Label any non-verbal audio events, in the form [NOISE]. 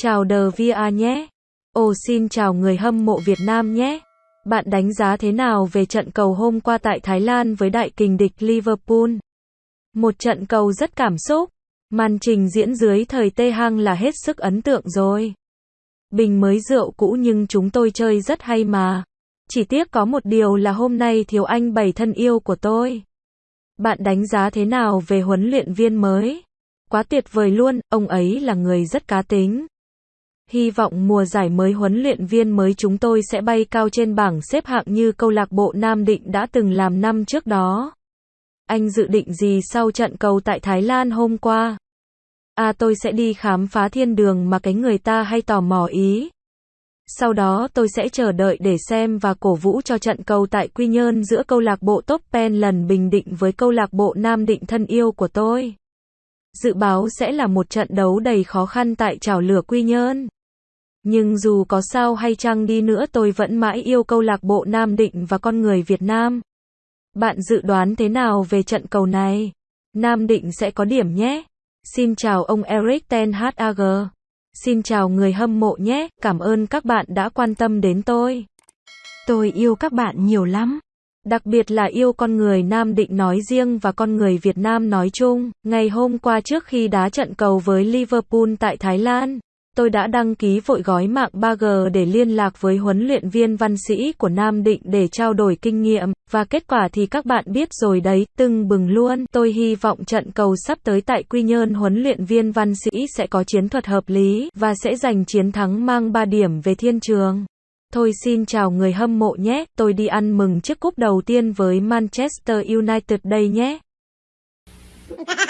Chào đờ VA nhé. Ồ xin chào người hâm mộ Việt Nam nhé. Bạn đánh giá thế nào về trận cầu hôm qua tại Thái Lan với đại kình địch Liverpool? Một trận cầu rất cảm xúc. Màn trình diễn dưới thời Tê Hăng là hết sức ấn tượng rồi. Bình mới rượu cũ nhưng chúng tôi chơi rất hay mà. Chỉ tiếc có một điều là hôm nay thiếu anh bảy thân yêu của tôi. Bạn đánh giá thế nào về huấn luyện viên mới? Quá tuyệt vời luôn, ông ấy là người rất cá tính. Hy vọng mùa giải mới huấn luyện viên mới chúng tôi sẽ bay cao trên bảng xếp hạng như câu lạc bộ Nam Định đã từng làm năm trước đó. Anh dự định gì sau trận cầu tại Thái Lan hôm qua? À tôi sẽ đi khám phá thiên đường mà cái người ta hay tò mò ý. Sau đó tôi sẽ chờ đợi để xem và cổ vũ cho trận cầu tại Quy Nhơn giữa câu lạc bộ Top Pen lần Bình Định với câu lạc bộ Nam Định thân yêu của tôi. Dự báo sẽ là một trận đấu đầy khó khăn tại trào lửa Quy Nhơn. Nhưng dù có sao hay chăng đi nữa tôi vẫn mãi yêu câu lạc bộ Nam Định và con người Việt Nam. Bạn dự đoán thế nào về trận cầu này? Nam Định sẽ có điểm nhé. Xin chào ông Eric Ten Hag. Xin chào người hâm mộ nhé, cảm ơn các bạn đã quan tâm đến tôi. Tôi yêu các bạn nhiều lắm. Đặc biệt là yêu con người Nam Định nói riêng và con người Việt Nam nói chung. Ngày hôm qua trước khi đá trận cầu với Liverpool tại Thái Lan, tôi đã đăng ký vội gói mạng 3G để liên lạc với huấn luyện viên văn sĩ của Nam Định để trao đổi kinh nghiệm, và kết quả thì các bạn biết rồi đấy, từng bừng luôn. Tôi hy vọng trận cầu sắp tới tại Quy Nhơn huấn luyện viên văn sĩ sẽ có chiến thuật hợp lý, và sẽ giành chiến thắng mang 3 điểm về thiên trường. Thôi xin chào người hâm mộ nhé, tôi đi ăn mừng chiếc cúp đầu tiên với Manchester United đây nhé. [LAUGHS]